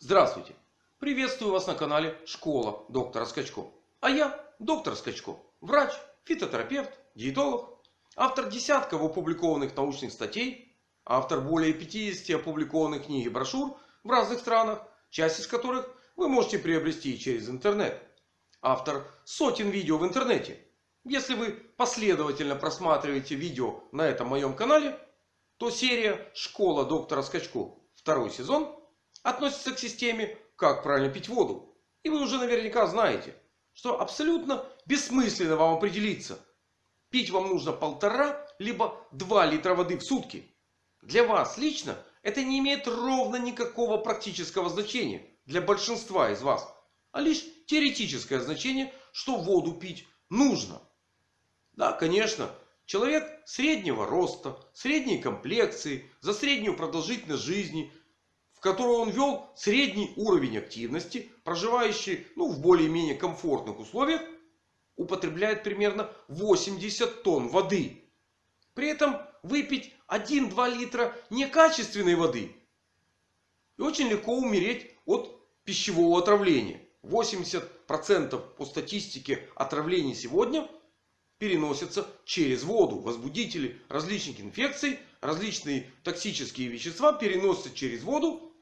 Здравствуйте! Приветствую вас на канале Школа доктора Скачко. А я доктор Скачко. Врач, фитотерапевт, диетолог. Автор десятков опубликованных научных статей. Автор более 50 опубликованных книг и брошюр в разных странах. Часть из которых вы можете приобрести через интернет. Автор сотен видео в интернете. Если вы последовательно просматриваете видео на этом моем канале, то серия Школа доктора Скачко второй сезон относится к системе «Как правильно пить воду». И вы уже наверняка знаете, что абсолютно бессмысленно вам определиться. Пить вам нужно полтора либо два литра воды в сутки. Для вас лично это не имеет ровно никакого практического значения для большинства из вас. А лишь теоретическое значение, что воду пить нужно. Да, конечно, человек среднего роста, средней комплекции, за среднюю продолжительность жизни, в которой он вел средний уровень активности, проживающий ну, в более-менее комфортных условиях, употребляет примерно 80 тонн воды. При этом выпить 1-2 литра некачественной воды. И очень легко умереть от пищевого отравления. 80% по статистике отравлений сегодня переносятся через воду. Возбудители различных инфекций, различные токсические вещества переносятся через воду.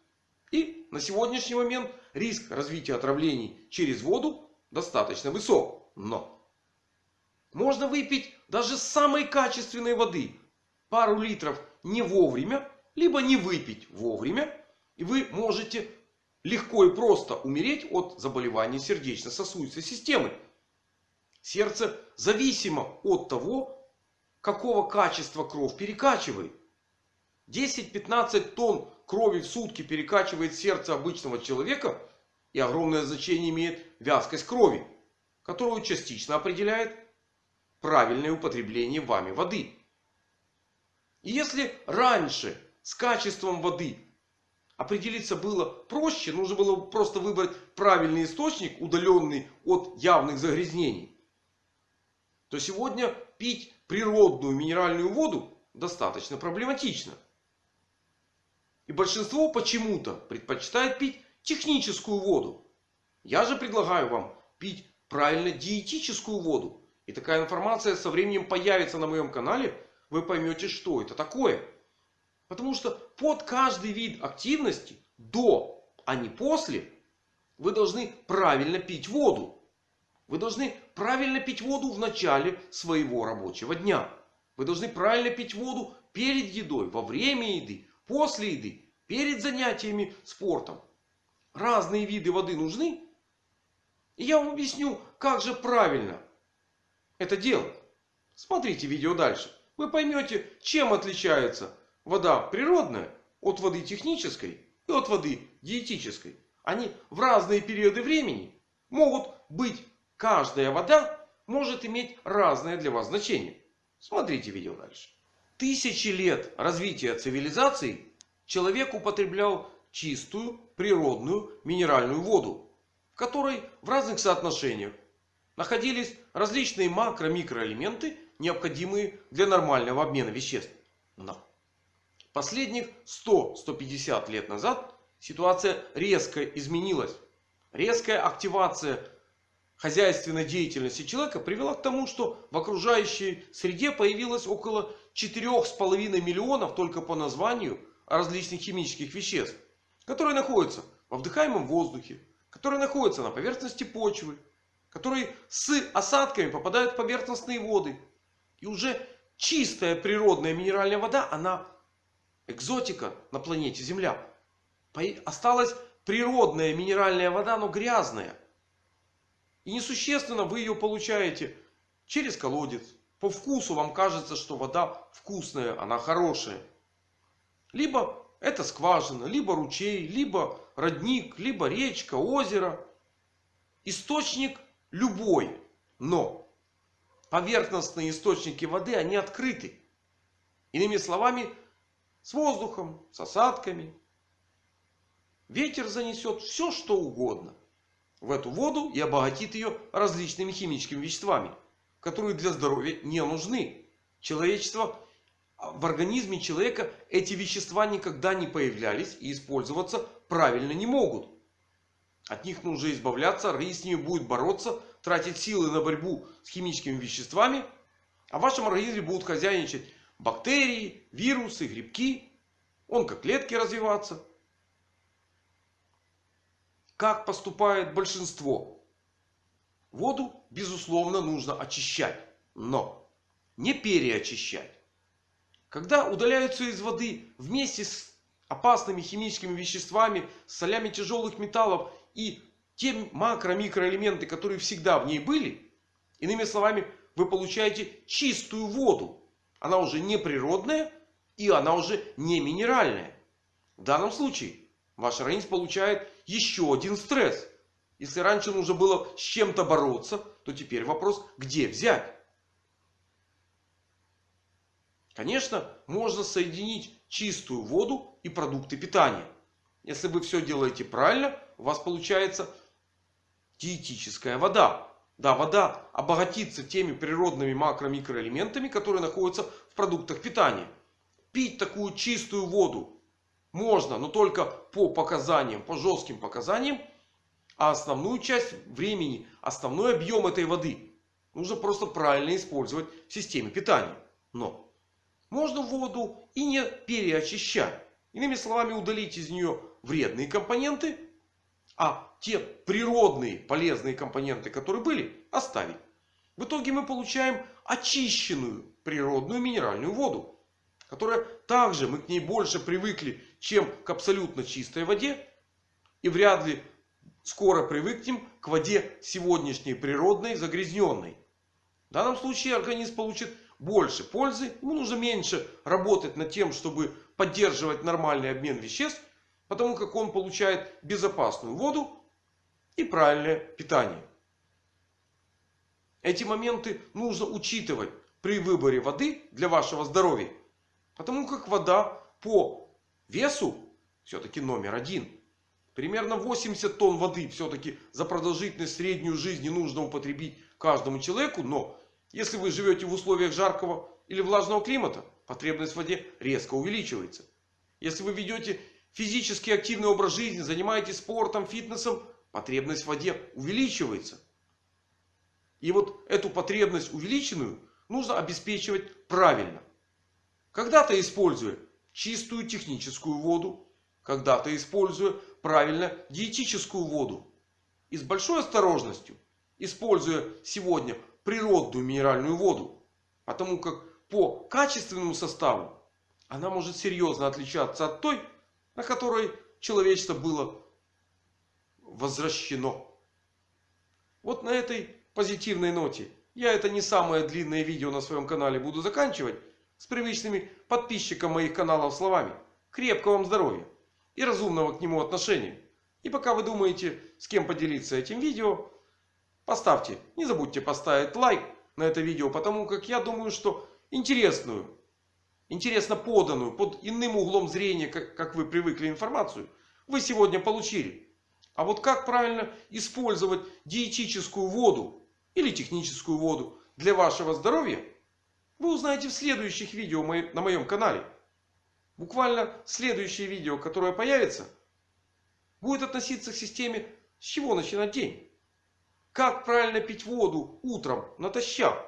И на сегодняшний момент риск развития отравлений через воду достаточно высок. Но можно выпить даже самой качественной воды. Пару литров не вовремя. Либо не выпить вовремя. И вы можете легко и просто умереть от заболеваний сердечно-сосудистой системы. Сердце зависимо от того, какого качества кровь перекачивает. 10-15 тонн крови в сутки перекачивает сердце обычного человека. И огромное значение имеет вязкость крови. Которую частично определяет правильное употребление вами воды. И если раньше с качеством воды определиться было проще. Нужно было просто выбрать правильный источник, удаленный от явных загрязнений. То сегодня пить природную минеральную воду достаточно проблематично. И большинство почему-то предпочитает пить техническую воду. Я же предлагаю вам пить правильно диетическую воду. И такая информация со временем появится на моем канале. Вы поймете, что это такое. Потому что под каждый вид активности, до, а не после, вы должны правильно пить воду. Вы должны правильно пить воду в начале своего рабочего дня. Вы должны правильно пить воду перед едой, во время еды, после еды, перед занятиями спортом. Разные виды воды нужны. И я вам объясню, как же правильно это делать. Смотрите видео дальше. Вы поймете, чем отличается вода природная от воды технической и от воды диетической. Они в разные периоды времени могут быть. Каждая вода может иметь разное для вас значение. Смотрите видео дальше. Тысячи лет развития цивилизации человек употреблял чистую природную минеральную воду. В которой в разных соотношениях находились различные макро-микроэлементы, необходимые для нормального обмена веществ. Но Последних 100-150 лет назад ситуация резко изменилась. Резкая активация хозяйственной деятельности человека привела к тому, что в окружающей среде появилось около 4,5 миллионов только по названию различных химических веществ. Которые находятся во вдыхаемом воздухе, которые находятся на поверхности почвы, которые с осадками попадают в поверхностные воды. И уже чистая природная минеральная вода, она экзотика на планете Земля. Осталась природная минеральная вода, но грязная. И несущественно вы ее получаете через колодец. По вкусу вам кажется, что вода вкусная, она хорошая. Либо это скважина, либо ручей, либо родник, либо речка, озеро. Источник любой. Но поверхностные источники воды, они открыты. Иными словами, с воздухом, с осадками. Ветер занесет все что угодно в эту воду и обогатит ее различными химическими веществами. Которые для здоровья не нужны. Человечество, в организме человека эти вещества никогда не появлялись и использоваться правильно не могут. От них нужно избавляться, организм с ними будет бороться, тратить силы на борьбу с химическими веществами. А в вашем организме будут хозяйничать бактерии, вирусы, грибки, онкоклетки развиваться. Как поступает большинство? Воду, безусловно, нужно очищать. Но не переочищать. Когда удаляются из воды вместе с опасными химическими веществами, солями тяжелых металлов и те макро-микроэлементы, которые всегда в ней были. Иными словами, вы получаете чистую воду. Она уже не природная и она уже не минеральная. В данном случае ваш организм получает еще один стресс. Если раньше нужно было с чем-то бороться, то теперь вопрос, где взять. Конечно, можно соединить чистую воду и продукты питания. Если вы все делаете правильно, у вас получается диетическая вода. Да, вода обогатится теми природными макро-микроэлементами, которые находятся в продуктах питания. Пить такую чистую воду можно, но только по показаниям, по жестким показаниям. А основную часть времени, основной объем этой воды нужно просто правильно использовать в системе питания. Но можно воду и не переочищать. Иными словами, удалить из нее вредные компоненты. А те природные полезные компоненты, которые были, оставить. В итоге мы получаем очищенную природную минеральную воду. Которая также мы к ней больше привыкли, чем к абсолютно чистой воде. И вряд ли скоро привыкнем к воде сегодняшней природной загрязненной. В данном случае организм получит больше пользы. Ему нужно меньше работать над тем, чтобы поддерживать нормальный обмен веществ. Потому как он получает безопасную воду и правильное питание. Эти моменты нужно учитывать при выборе воды для вашего здоровья. Потому как вода по весу все-таки номер один. Примерно 80 тонн воды все-таки за продолжительность среднюю жизни нужно употребить каждому человеку. Но если вы живете в условиях жаркого или влажного климата, потребность в воде резко увеличивается. Если вы ведете физически активный образ жизни, занимаетесь спортом, фитнесом, потребность в воде увеличивается. И вот эту потребность увеличенную нужно обеспечивать правильно. Когда-то используя чистую техническую воду, когда-то используя правильно диетическую воду. И с большой осторожностью, используя сегодня природную минеральную воду. Потому как по качественному составу она может серьезно отличаться от той, на которой человечество было возвращено. Вот на этой позитивной ноте я это не самое длинное видео на своем канале буду заканчивать. С привычными подписчикам моих каналов словами. Крепкого вам здоровья и разумного к нему отношения. И пока вы думаете с кем поделиться этим видео. Поставьте, не забудьте поставить лайк на это видео. Потому как я думаю, что интересную, интересно поданную, под иным углом зрения, как, как вы привыкли информацию, вы сегодня получили. А вот как правильно использовать диетическую воду или техническую воду для вашего здоровья, вы узнаете в следующих видео на моем канале. Буквально следующее видео, которое появится, будет относиться к системе с чего начинать день. Как правильно пить воду утром натощак.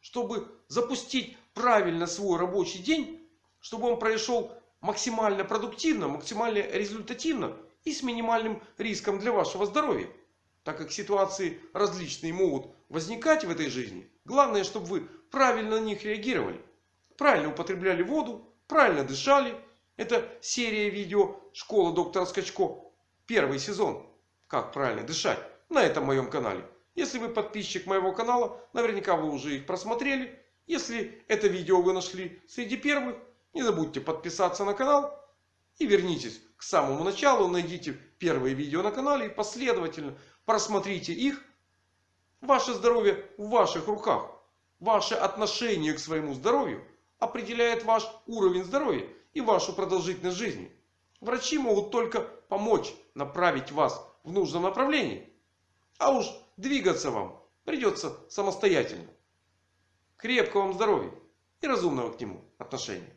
Чтобы запустить правильно свой рабочий день. Чтобы он прошел максимально продуктивно, максимально результативно. И с минимальным риском для вашего здоровья. Так как ситуации различные могут возникать в этой жизни. Главное, чтобы вы правильно на них реагировали. Правильно употребляли воду. Правильно дышали. Это серия видео «Школа доктора Скачко». Первый сезон. Как правильно дышать на этом моем канале. Если вы подписчик моего канала, наверняка вы уже их просмотрели. Если это видео вы нашли среди первых, не забудьте подписаться на канал. И вернитесь к самому началу. Найдите первые видео на канале и последовательно просмотрите их. Ваше здоровье в ваших руках. Ваше отношение к своему здоровью определяет ваш уровень здоровья и вашу продолжительность жизни. Врачи могут только помочь направить вас в нужном направлении. А уж двигаться вам придется самостоятельно. Крепкого вам здоровья и разумного к нему отношения.